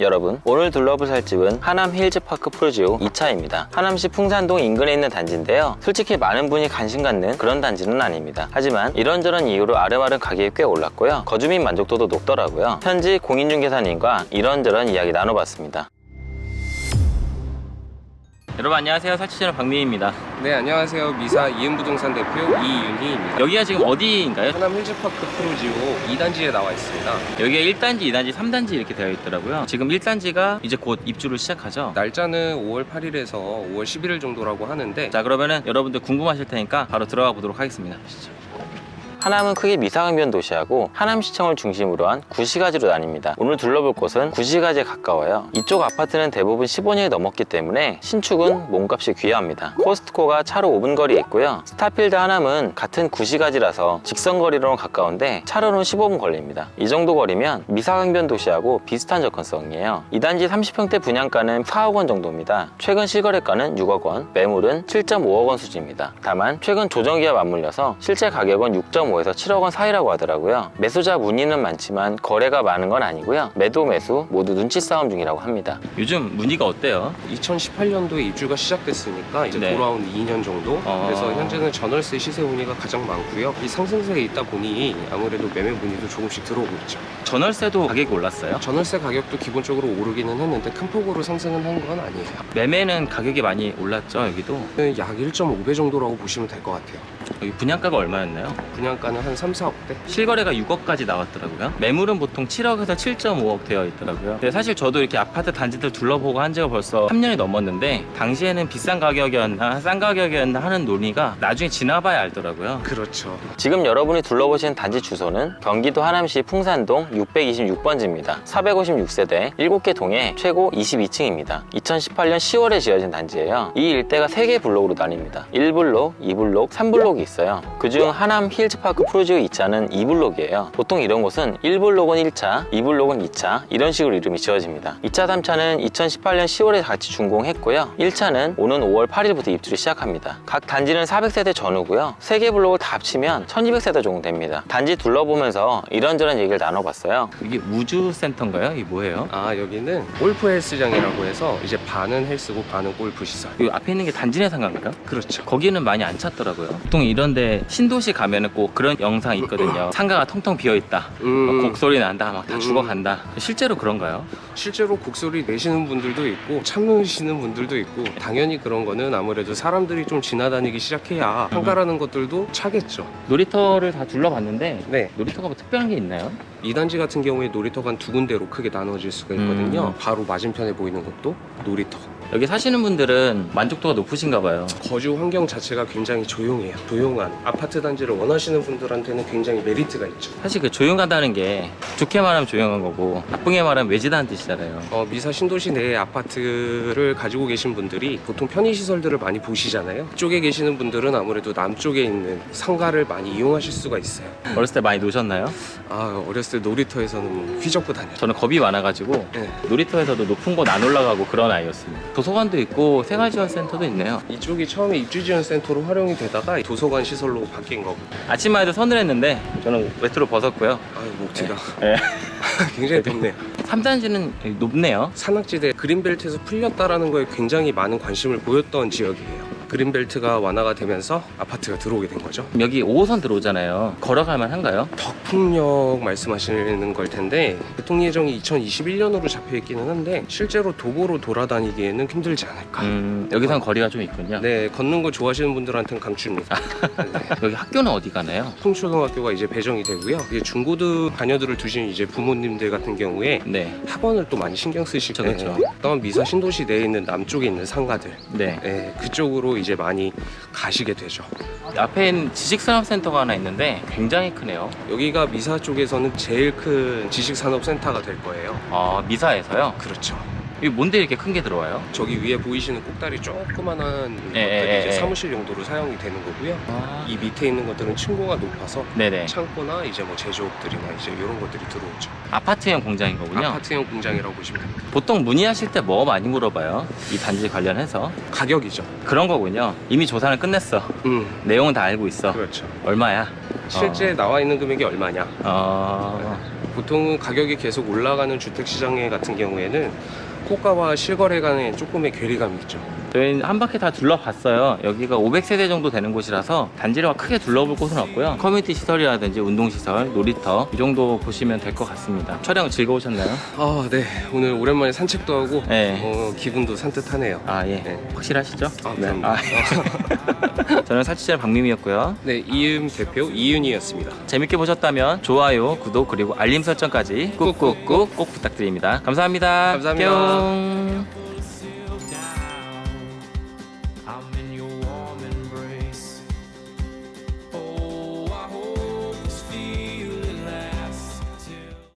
여러분 오늘 둘러볼 살 집은 하남 힐즈파크 푸르지오 2차입니다. 하남시 풍산동 인근에 있는 단지인데요. 솔직히 많은 분이 관심 갖는 그런 단지는 아닙니다. 하지만 이런저런 이유로 알음알음 가격이 꽤 올랐고요. 거주민 만족도도 높더라고요. 현지 공인중개사님과 이런저런 이야기 나눠봤습니다 여러분 안녕하세요. 설치채널 박민입니다. 네 안녕하세요. 미사 이은부동산 대표 이윤희입니다. 여기가 지금 어디인가요? 하남 힐즈파크 푸르지오 2단지에 나와 있습니다. 여기가 1단지, 2단지, 3단지 이렇게 되어 있더라고요. 지금 1단지가 이제 곧 입주를 시작하죠? 날짜는 5월 8일에서 5월 11일 정도라고 하는데 자 그러면은 여러분들 궁금하실 테니까 바로 들어가 보도록 하겠습니다. 가시죠. 하남은 크게 미사강변 도시하고 하남시청을 중심으로 한 구시가지로 나뉩니다. 오늘 둘러볼 곳은 구시가지에 가까워요. 이쪽 아파트는 대부분 15년이 넘었기 때문에 신축은 몸값이 귀합니다. 코스트코가 차로 5분 거리에 있고요. 스타필드 하남은 같은 구시가지라서 직선거리로는 가까운데 차로는 15분 걸립니다. 이 정도 거리면 미사강변 도시하고 비슷한 접근성이에요. 이 단지 30평대 분양가는 4억 원 정도입니다. 최근 실거래가는 6억 원, 매물은 7.5억 원 수준입니다. 다만 최근 조정기와 맞물려서 실제 가격은 6.5 에서 7억 원 사이라고 하더라고요. 매수자 문의는 많지만 거래가 많은 건 아니고요. 매도 매수 모두 눈치 싸움 중이라고 합니다. 요즘 문의가 어때요? 2018년도에 입주가 시작됐으니까 이제 네. 돌아온 2년 정도 어. 그래서 현재는 전월세 시세 문의가 가장 많고요 이 상승세에 있다 보니 아무래도 매매 문의도 조금씩 들어오고 있죠 전월세도 가격이 올랐어요? 전월세 가격도 기본적으로 오르기는 했는데 큰 폭으로 상승은 한 건 아니에요 매매는 가격이 많이 올랐죠 여기도? 약 1.5배 정도라고 보시면 될 것 같아요 여기 분양가가 얼마였나요? 분양가는 한 3, 4억대 실거래가 6억까지 나왔더라고요. 매물은 보통 7억에서 7.5억 되어 있더라고요. 근데 사실 저도 이렇게 아파트 단지들 둘러보고 한 지가 벌써 3년이 넘었는데 당시에는 비싼 가격이었나 싼 가격이었나 하는 논의가 나중에 지나봐야 알더라고요. 그렇죠 지금 여러분이 둘러보신 단지 주소는 경기도 하남시 풍산동 626번지입니다. 456세대 7개 동에 최고 22층입니다. 2018년 10월에 지어진 단지예요. 이 일대가 3개 블록으로 나뉩니다. 1블록, 2블록, 3블록이 있어요. 그중 하남 힐즈파크 푸르지오 2차는 2블록이에요. 보통 이런 곳은 1블록은 1차, 2블록은 2차 이런 식으로 이름이 지어집니다. 2차, 3차는 2018년 10월에 같이 준공했고요. 1차는 오는 5월 8일부터 입주를 시작합니다. 각 단지는 400세대 전후고요. 3개 블록을 다 합치면 1200세대 정도 됩니다. 단지 둘러보면서 이런저런 얘기를 나눠봤어요. 이게 우주센터인가요? 이게 뭐예요? 아 여기는 골프 헬스장이라고 해서 이제 반은 헬스고 반은 골프 시설 이 앞에 있는 게 단지 내상가인가요? 그렇죠 거기는 많이 안 찾더라고요. 보통 이런데 신도시 가면 은 꼭 그런 영상 있거든요. 상가가 텅텅 비어 있다. 음, 곡소리 난다. 막다 음. 죽어간다. 실제로 그런가요? 실제로 곡소리 내시는 분들도 있고 참으시는 분들도 있고 당연히 그런 거는 아무래도 사람들이 좀 지나다니기 시작해야 상가라는 것들도 차겠죠 놀이터를 다 둘러봤는데 네 놀이터가 뭐 특별한 게 있나요? 이 단지 같은 경우에 놀이터가 한두 군데로 크게 나눠질 수가 있거든요 음. 바로 맞은편에 보이는 것도 놀이터 여기 사시는 분들은 만족도가 높으신가 봐요. 거주 환경 자체가 굉장히 조용해요 조용한 아파트 단지를 원하시는 분들한테는 굉장히 메리트가 있죠 사실 그 조용하다는 게 좋게 말하면 조용한 거고 나쁘게 말하면 외지다는 뜻이잖아요. 어, 미사 신도시 내에 아파트를 가지고 계신 분들이 보통 편의시설들을 많이 보시잖아요. 쪽에 계시는 분들은 아무래도 남쪽에 있는 상가를 많이 이용하실 수가 있어요. 어렸을 때 많이 노셨나요? 아, 어렸을 때 놀이터에서는 뭐 휘젓고 다녔죠. 저는 겁이 많아가지고 네. 놀이터에서도 높은 곳 안 올라가고 그런 아이였습니다. 도서관도 있고 생활지원센터도 있네요. 이쪽이 처음에 입주지원센터로 활용이 되다가 도서관 시설로 바뀐 거고. 아침만 해도 서늘했는데 저는 외투를 벗었고요. 아유, 목티가. 네. 굉장히 덥네요. 3단지는 높네요. 산악지대 그린벨트에서 풀렸다라는 거에 굉장히 많은 관심을 보였던 지역이에요. 그린벨트가 완화가 되면서 아파트가 들어오게 된 거죠. 여기 5호선 들어오잖아요. 걸어갈 만 한가요? 덕풍역 말씀하시는 걸 텐데 교통 예정이 2021년으로 잡혀 있기는 한데 실제로 도보로 돌아다니기에는 힘들지 않을까. 음, 여기선 거리가 좀 있군요. 네, 걷는 거 좋아하시는 분들한테는 강추입니다. 네. 여기 학교는 어디 가나요? 풍초등학교가 이제 배정이 되고요. 이제 중고등 자녀들을 두신 이제 부모님들 같은 경우에 네. 학원을 또 많이 신경 쓰실 거예요. 그쵸. 그다음 미사 신도시 내에 있는 남쪽에 있는 상가들, 네. 네, 그쪽으로 이제 많이 가시게 되죠. 앞에 있는 지식산업센터가 하나 있는데 굉장히 크네요. 여기가 미사 쪽에서는 제일 큰 지식산업센터가 될 거예요. 아, 미사에서요? 그렇죠. 이게 뭔데 이렇게 큰 게 들어와요? 저기 위에 보이시는 꼭다리 조그만한 예, 것들이 예, 이제 예. 사무실 용도로 사용이 되는 거고요. 아, 이 밑에 있는 것들은 층고가 높아서 네네. 창고나 이제 뭐 제조업들이나 이제 이런 것들이 들어오죠. 아파트형 공장인 거군요. 아파트형 공장이라고 보시면 됩니다. 보통 문의하실 때 뭐 많이 물어봐요? 이 단지 관련해서 가격이죠. 그런 거군요. 이미 조사는 끝냈어. 음, 내용은 다 알고 있어. 그렇죠. 얼마야? 실제 나와 있는 금액이 얼마냐? 어, 보통은 가격이 계속 올라가는 주택 시장에 같은 경우에는 호가와 실거래 간에 조금의 괴리감이 있죠. 저희는 한 바퀴 다 둘러봤어요. 여기가 500세대 정도 되는 곳이라서 단지를 막 크게 둘러볼 곳은 없고요. 커뮤니티 시설이라든지 운동시설, 놀이터 이 정도 보시면 될 것 같습니다. 촬영 즐거우셨나요? 아, 네. 오늘 오랜만에 산책도 하고 네. 어, 기분도 산뜻하네요. 아 예. 네. 확실하시죠? 아, 네. 아, 예. 저는 살치잘 박미미였고요. 네, 이음 대표 이윤이었습니다. 재밌게 보셨다면 좋아요, 구독 그리고 알림 설정까지 꾹꾹꾹 꼭 부탁드립니다. 감사합니다. 감사합니다. Shalom.